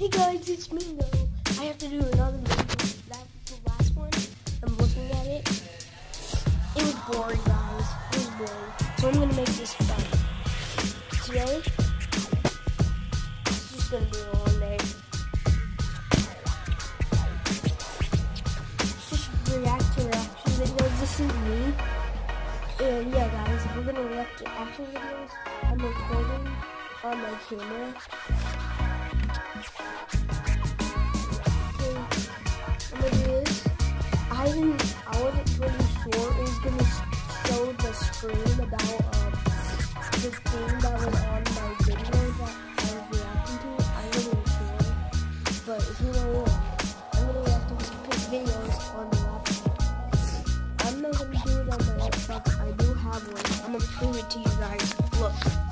Hey guys, it's Mingo. I have to do another video. That was the last one. I'm looking at it. It was boring, guys. It was boring. So I'm gonna make this fun. Today, it's just gonna be a long day. Just react to reaction videos. This is me. And yeah, guys, we're gonna react to action videos. I'm recording on my camera. I didn't. I wasn't really sure it was gonna show the screen about um the thing that was on my video that I was reacting to. I wasn't sure, but if you know what, I'm gonna react to these videos on the laptop. I'm not gonna do it on my laptop. I do have one. I'm gonna prove it to you guys. Look.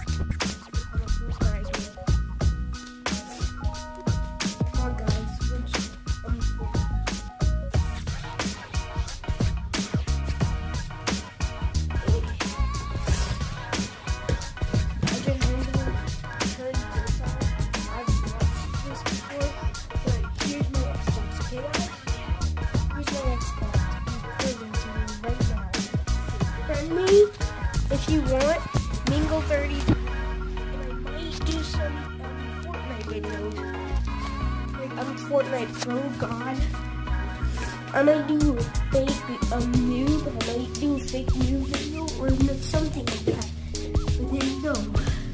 Me if you want, Mingle30. and I might do some um, Fortnite videos. Like, I'm Fortnite Pro God. I might do a fake um, noob, I might do a fake new video, or something like that. But there's no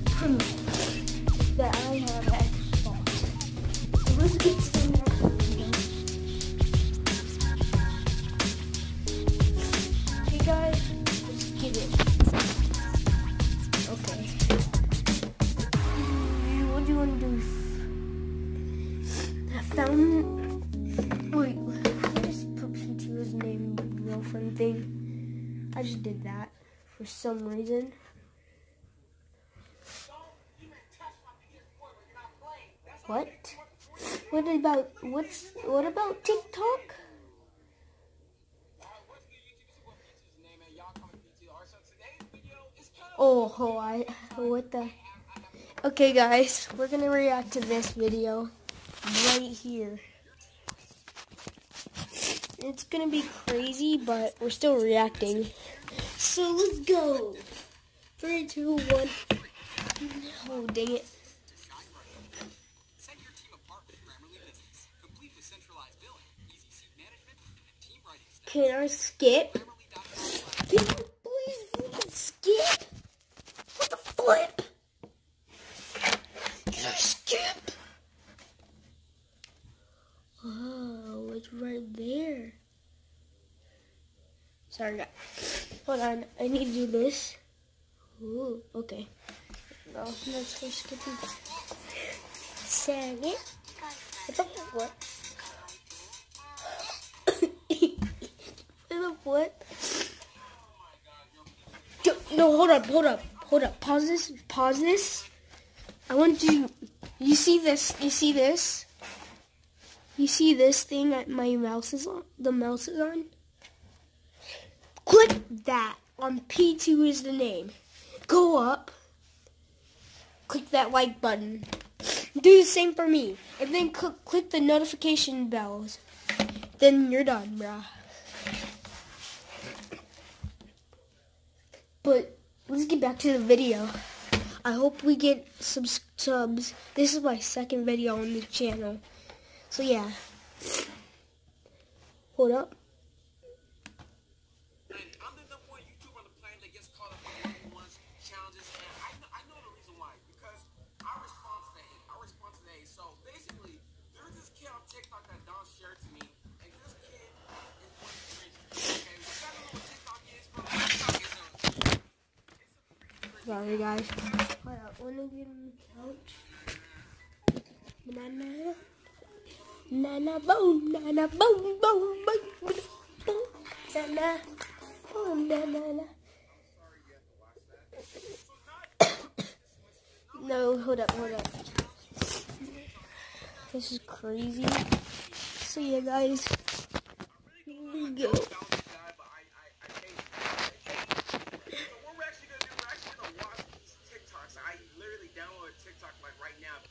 proof that I have Xbox. So let's get some Mm, wait, I just put P2's name girlfriend thing. I just did that for some reason. What? What about what's what about TikTok? Oh, oh, I what the? Okay, guys, we're gonna react to this video right here. It's gonna be crazy, but we're still reacting. So let's go. Three, two, one. Oh, dang it. Can I skip? Can you please skip? What the flip? Can I skip? Oh, it's right there. Hold on. I need to do this. Ooh, okay. No, let's go skipping. Second. What the what? what the what? No, hold up, hold up, hold up. Pause this, pause this. I want you, you see this, you see this? You see this thing that my mouse is on, the mouse is on? That on P2 is the name. Go up, click that like button. Do the same for me. And then cl- click the notification bells. Then you're done, bruh. But let's get back to the video. I hope we get some subs. This is my second video on the channel. So yeah. Hold up. And I'm the number one YouTuber on the planet that gets caught up on the ones challenges, and I know, I know the reason why. Because I respond to the hate. I respond to the hate. So basically, there's this kid on TikTok that Don shared to me, and this kid is one crazy. Okay, if I don't know what TikTok is, bro, TikTok is a Sorry guys. Hold. Wanna get on the couch? Boom, boom, boom, boom, boom, boom. No, hold up, hold up. This is crazy. So yeah, guys, here we go. bounce guy, but I, I, I hate it. So what we're actually gonna do, we're actually gonna watch these TikToks. I literally downloaded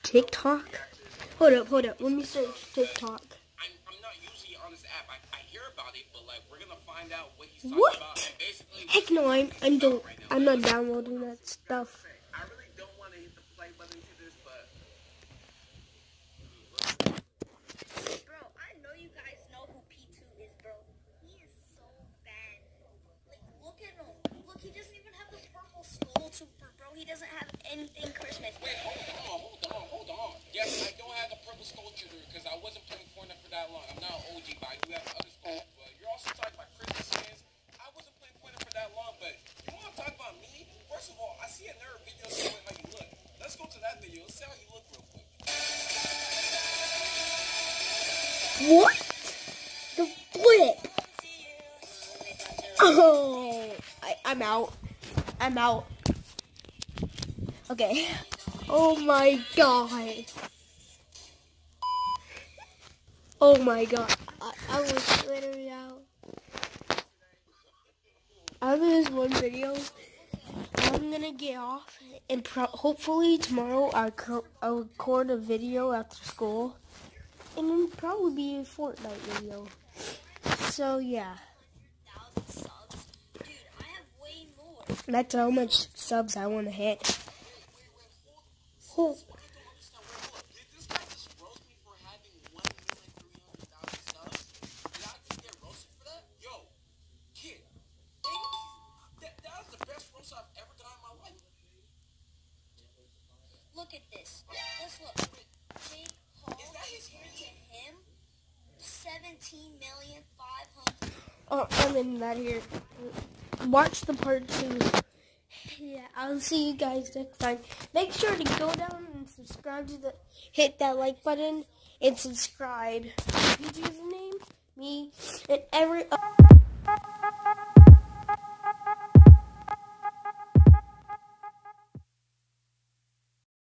TikTok like right now. TikTok? Hold up, hold up. Let me search TikTok. I'm, I'm not usually on this app. I, I hear about it, but like we're gonna find out what he's talking What? about. And basically, Heck no, I'm I'm don't I'm not downloading that stuff. I really don't want to hit the play button to this, but Bro, I know you guys know who P2 is, bro. He is so bad. Like, look at him. Look, he doesn't even have the purple skull trooper, bro. He doesn't have anything Christmas. wait, hold on, hold on. Yes, I don't have the purple sculpture because I wasn't playing Fortnite for that long. I'm not an OG, but I do have other sculptures. But you're also talking about Christmas skins. I wasn't playing Fortnite for that long, but you want to talk about me? First of all, I see another video showing how you look. Let's go to that video. Let's see how you look real quick. What? The flip. Oh, I, I'm out. I'm out. Okay. Oh my god. Oh my god. I, I was literally out. After this one video, I'm gonna get off and pro- hopefully tomorrow I'll, I'll record a video after school and it'll probably be a Fortnite video. So yeah, Thousand subs. Dude, I have way more. that's how much subs I want to hit. Oh, Did this guy just roast me for having 1,300,000 subs? Did I just get roasted for that? Yo, kid, thank you. That, that was the best roast I've ever done in my life. Look at this. Let's look. Jake Paul Is that his compared to name? him, 17 million 500. oh, I'm in that here. Watch the part two. Yeah, I'll see you guys next time. Make sure to go down and subscribe to the, hit that like button and subscribe. His username, me, and every.